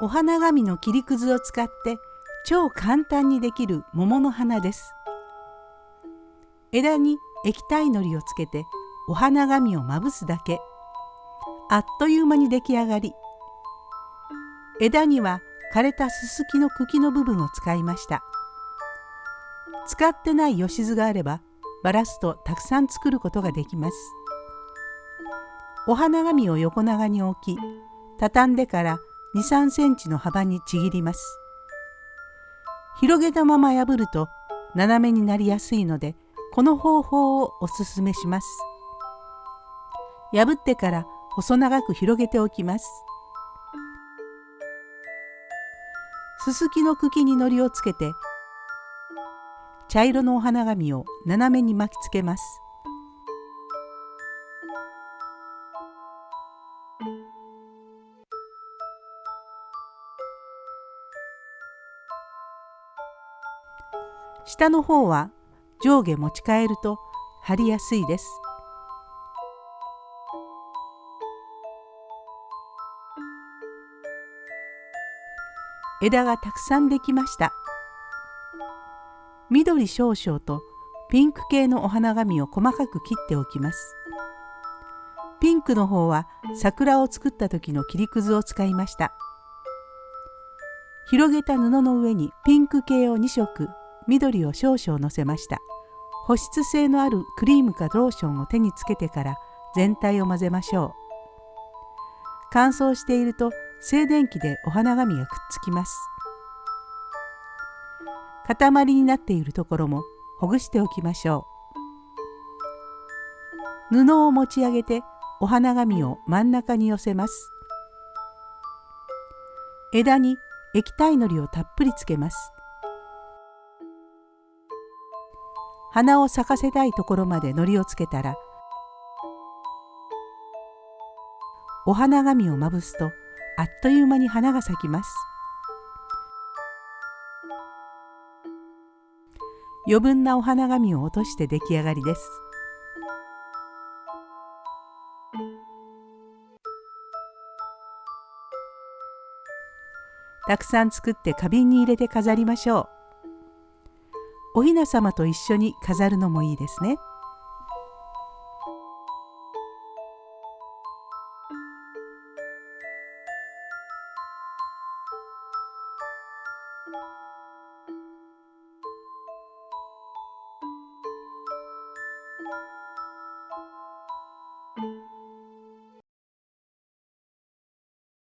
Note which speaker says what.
Speaker 1: お花紙の切りくずを使って超簡単にできる桃の花です。枝に液体のりをつけてお花紙をまぶすだけ。あっという間に出来上がり。枝には枯れたススキの茎の部分を使いました。使ってない吉図があればバラすとたくさん作ることができます。お花紙を横長に置き畳んでから23センチの幅にちぎります。広げたまま破ると斜めになりやすいのでこの方法をおすすめします。破ってから細長く広げておきます。すすきの茎に糊をつけて茶色のお花紙を斜めに巻きつけます。下の方は上下持ち替えると貼りやすいです。枝がたくさんできました。緑少々とピンク系のお花紙を細かく切っておきます。ピンクの方は桜を作った時の切りくずを使いました。広げた布の上にピンク系を2色緑を少々のせました。保湿性のあるクリームかローションを手につけてから全体を混ぜましょう。乾燥していると静電気でお花紙がくっつきます。塊になっているところもほぐしておきましょう。布を持ち上げてお花紙を真ん中に寄せます。枝に液体のりをたっぷりつけます。花を咲かせたいところまで糊をつけたらお花紙をまぶすとあっという間に花が咲きます。余分なお花紙を落として出来上がりです。たくさん作って花瓶に入れて飾りましょうお雛様と一緒に飾るのもいいですねうん。